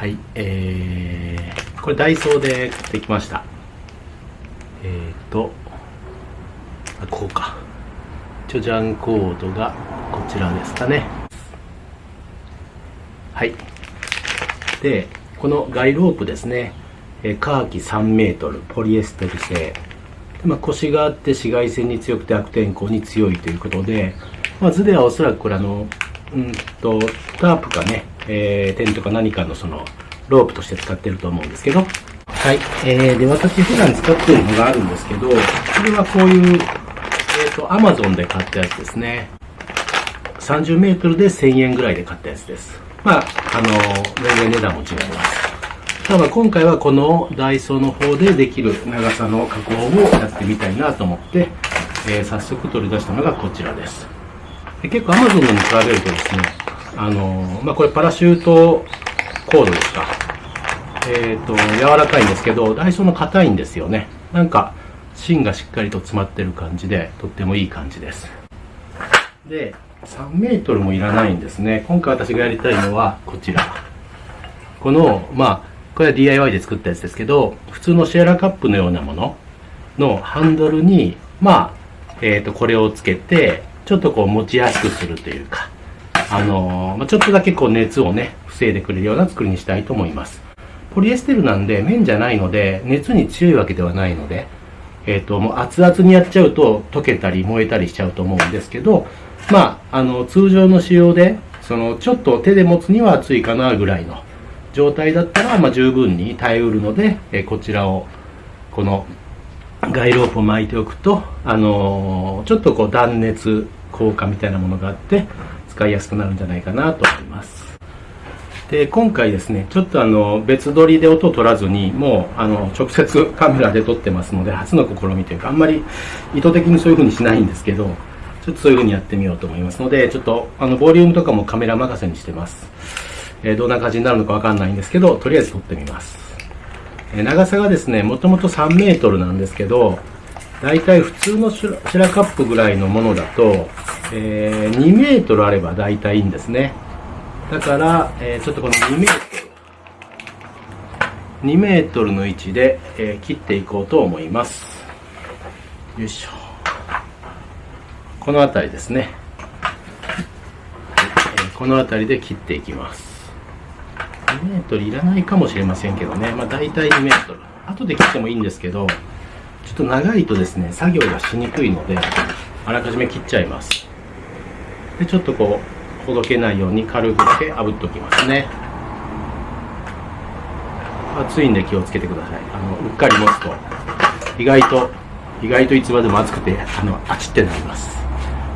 はいえー、これダイソーで買ってきました。えっ、ー、とあこうか。チョジャンコードがこちらですかね。はい。でこのガイロープですね。カーキ3メートルポリエステル製。まあ、腰があって紫外線に強くて悪天候に強いということで、まあ、図ではおそらくこれあの、うんと、タープかね、えー、テントか何かのその、ロープとして使ってると思うんですけど、はい。えー、で、私普段使ってるのがあるんですけど、これはこういう、えっ、ー、と、アマゾンで買ったやつですね。30メートルで1000円ぐらいで買ったやつです。まあ、あの、全然値段も違います。ただ今回はこのダイソーの方でできる長さの加工をやってみたいなと思って、えー、早速取り出したのがこちらです。で結構 Amazon に比べるとですね、あの、まあ、これパラシュートコードですか。えっ、ー、と、柔らかいんですけど、ダイソーの硬いんですよね。なんか、芯がしっかりと詰まってる感じで、とってもいい感じです。で、3メートルもいらないんですね。今回私がやりたいのはこちら。この、まあ、これは DIY で作ったやつですけど、普通のシェラカップのようなもののハンドルに、まあ、えっ、ー、と、これをつけて、ちょっとこう持ちやすくするというか、あのー、ちょっとだけこう熱をね、防いでくれるような作りにしたいと思います。ポリエステルなんで綿じゃないので、熱に強いわけではないので、えっ、ー、と、もう熱々にやっちゃうと溶けたり燃えたりしちゃうと思うんですけど、まあ、あの、通常の仕様で、その、ちょっと手で持つには熱いかなぐらいの、状態だったら、まあ、十分に耐えうるので、えこちらをこのガイロープを巻いておくと、あのー、ちょっとこう断熱効果みたいなものがあって使いやすくなるんじゃないかなと思いますで今回ですねちょっとあの別撮りで音を取らずにもうあの直接カメラで撮ってますので初の試みというかあんまり意図的にそういう風にしないんですけどちょっとそういう風にやってみようと思いますのでちょっとあのボリュームとかもカメラ任せにしてますえどんな感じになるのかわかんないんですけど、とりあえず撮ってみます。え長さがですね、もともと3メートルなんですけど、だいたい普通のシュラカップぐらいのものだと、えー、2メートルあればだいたいいんですね。だから、えー、ちょっとこの2メートル、2メートルの位置で、えー、切っていこうと思います。よいしょ。この辺りですね。えこの辺りで切っていきます2メートルいらないかもしれませんけどねまあ大体2メートル後で切ってもいいんですけどちょっと長いとですね作業がしにくいのであらかじめ切っちゃいますでちょっとこうほどけないように軽くだけ炙っておきますね熱いんで気をつけてくださいあのうっかり持つと意外と意外といつまでも熱くてあのあちってなります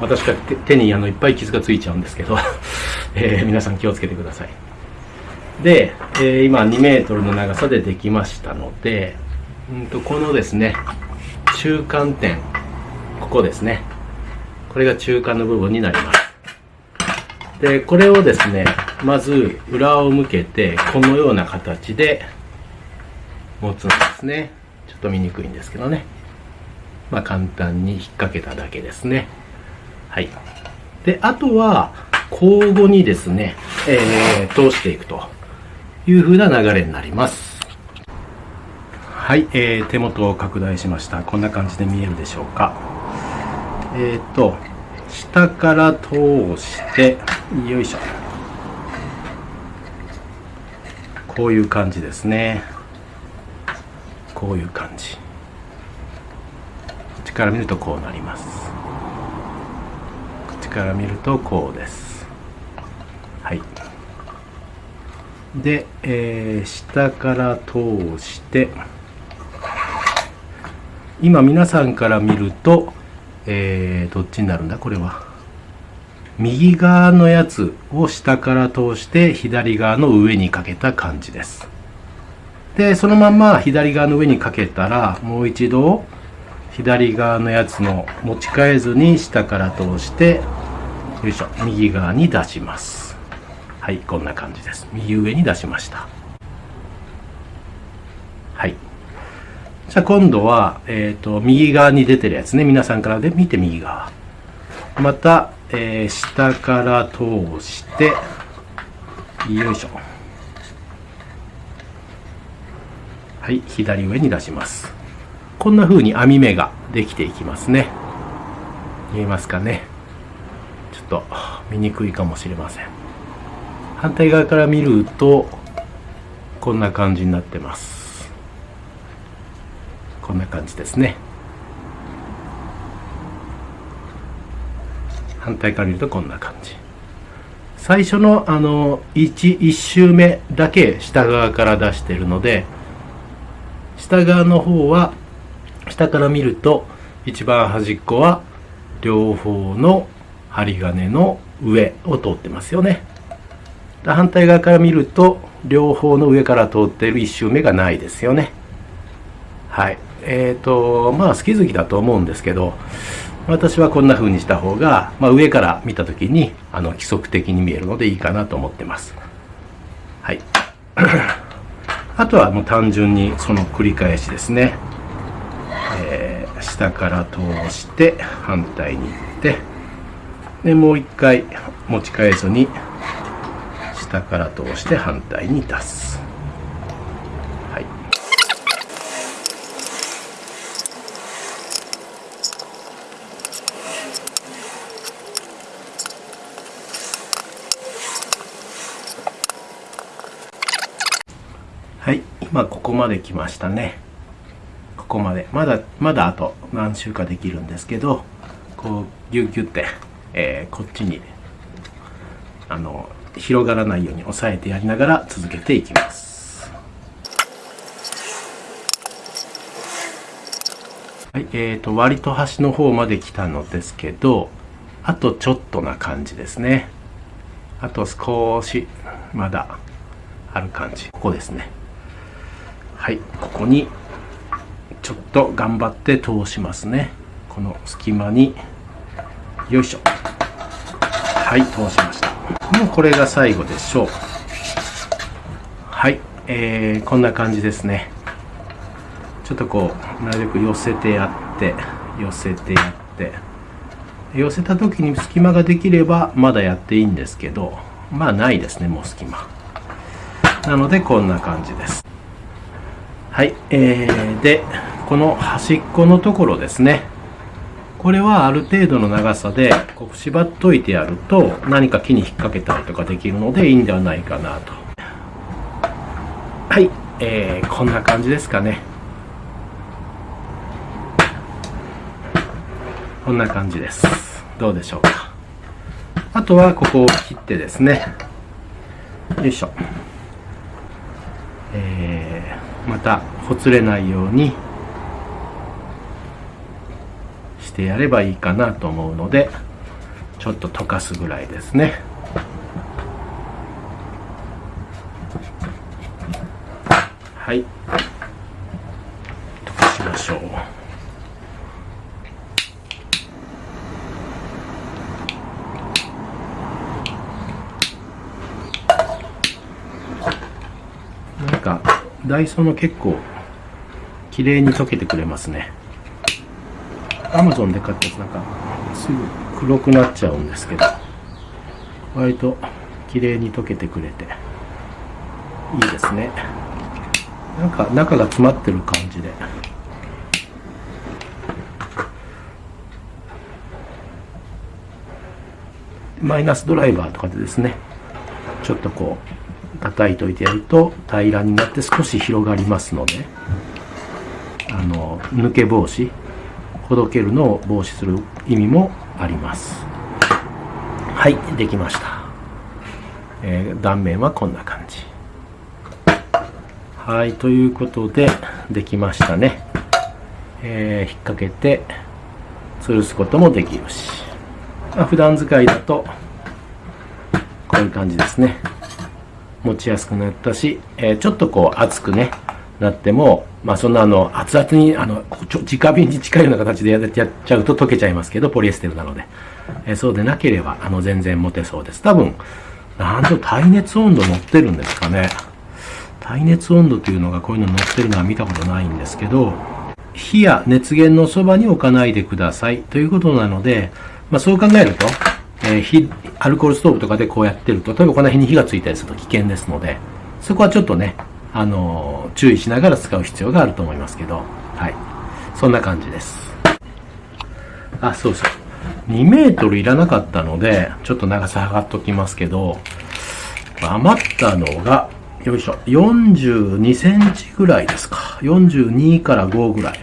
私が手にあのいっぱい傷がついちゃうんですけど、えー、皆さん気をつけてください。で、えー、今2メートルの長さでできましたので、うんとこのですね、中間点、ここですね。これが中間の部分になります。で、これをですね、まず裏を向けて、このような形で持つんですね。ちょっと見にくいんですけどね。まあ簡単に引っ掛けただけですね。はい。で、あとは、交互にですね、えー、通していくという風な流れになります。はい、えー、手元を拡大しました。こんな感じで見えるでしょうか。えっ、ー、と、下から通して、よいしょ。こういう感じですね。こういう感じ。こっちから見るとこうなりますこっち。から見るとこうですはいで、えー、下から通して今皆さんから見ると、えー、どっちになるんだ？これは右側のやつを下から通して左側の上にかけた感じです。でそのまま左側の上にかけたらもう一度左側のやつの持ち替えずに下から通してよいしょ右側に出します。はいこんな感じです。右上に出しました。はい。じゃあ今度は、えっ、ー、と右側に出てるやつね。皆さんからで見て右側。また、えー、下から通してよいしょ。はい左上に出します。こんな風に網目ができていきますね。見えますかね。ちょっと見にくいかもしれません。反対側から見るとこんな感じになってます。こんな感じですね。反対から見るとこんな感じ。最初のあの 1, 1周目だけ下側から出してるので下側の方は下から見ると一番端っこは両方の針金の上を通ってますよね。反対側から見ると両方の上から通っている1周目がないですよね。はい。えっ、ー、とまあ好き好きだと思うんですけど私はこんな風にした方が、まあ、上から見た時にあの規則的に見えるのでいいかなと思ってます。はい。あとはもう単純にその繰り返しですね、えー、下から通して反対に行ってでもう一回持ち返すに下から通して反対に出すはいはい今ここまで来ましたね。ここまで。まだまだあと何週かできるんですけどこうギュッギュッて、えー、こっちにあの広がらないように押さえてやりながら続けていきます。はいえーと割と端の方まで来たのですけどあとちょっとな感じですね。あと少しまだある感じ。ここですね。はいここにちょっと頑張って通しますね。この隙間に。よいしょ。はい通しました。もうこれが最後でしょう。はい、えー、こんな感じですね。ちょっとこうなるべく寄せてやって寄せてやって。寄せた時に隙間ができればまだやっていいんですけどまあないですねもう隙間。なのでこんな感じです。はいえー、でこの端っこのところですね。これはある程度の長さでこう縛っといてやると何か木に引っ掛けたりとかできるのでいいんではないかなと。はい、えー、こんな感じですかね。こんな感じです。どうでしょうか。あとはここを切ってですね。よいしょ。えー、またほつれないようにしてやればいいかなと思うのでちょっと溶かすぐらいですね。はい。溶かしましょう。なんかダイソーの結構綺麗に溶けてくれますね。アマゾンで買ったやつなんかすぐ黒くなっちゃうんですけど割と綺麗に溶けてくれていいですね。なんか中が詰まってる感じで。マイナスドライバーとかでですねちょっとこう叩いといてやると平らになって少し広がりますのであの抜け防止ほどけるのを防止する意味もあります。はいできました、えー、断面はこんな感じ。はいということでできましたね、えー、引っ掛けて吊るすこともできるし、まあ、普段使いだとこういう感じですね。持ちやすくなったし、えー、ちょっとこう熱くねなってもまあそんなあの、熱々に、あの、直火に近いような形でやっちゃうと溶けちゃいますけど、ポリエステルなので。えー、そうでなければ、あの、全然持てそうです。多分、なんと耐熱温度乗ってるんですかね。耐熱温度というのがこういうの乗ってるのは見たことないんですけど、火や熱源のそばに置かないでくださいということなので、まあそう考えると、えー、火、アルコールストーブとかでこうやってると、例えばこの辺に火がついたりすると危険ですので、そこはちょっとね、あの、注意しながら使う必要があると思いますけど、はい。そんな感じです。あ、そうそう。2メートルいらなかったので、ちょっと長さ測っときますけど、余ったのが、よいしょ、42センチぐらいですか。42から5ぐらい。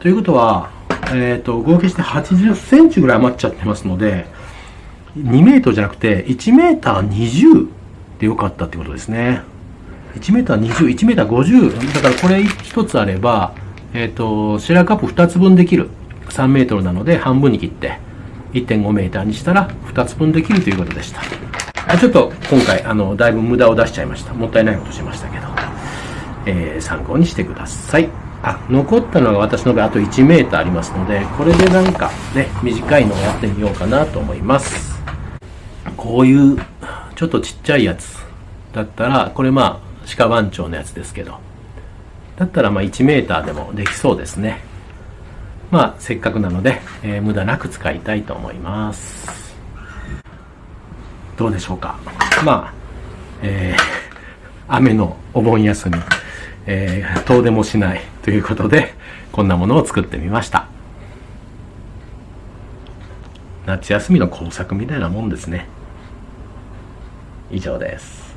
ということは、えっ、ー、と、合計して80センチぐらい余っちゃってますので、2メートルじゃなくて、1メーター20でよかったってことですね。1メーター20、1メーター50。だからこれ1つあれば、えっ、ー、と、シェラカップ2つ分できる。3メートルなので半分に切って、1.5メーターにしたら2つ分できるということでした。ちょっと今回、あの、だいぶ無駄を出しちゃいました。もったいないことしましたけど、えー、参考にしてください。あ、残ったのが私の場合あと1メーターありますので、これでなんかね、短いのをやってみようかなと思います。こういうちょっとちっちゃいやつだったら、これまあ鹿番長のやつですけど、だったらまあ1メーターでもできそうですね。まあせっかくなので、えー、無駄なく使いたいと思います。どうでしょうか。まあ、えー、雨のお盆休み、えー、遠出もしないということで、こんなものを作ってみました。夏休みの工作みたいなもんですね。以上です。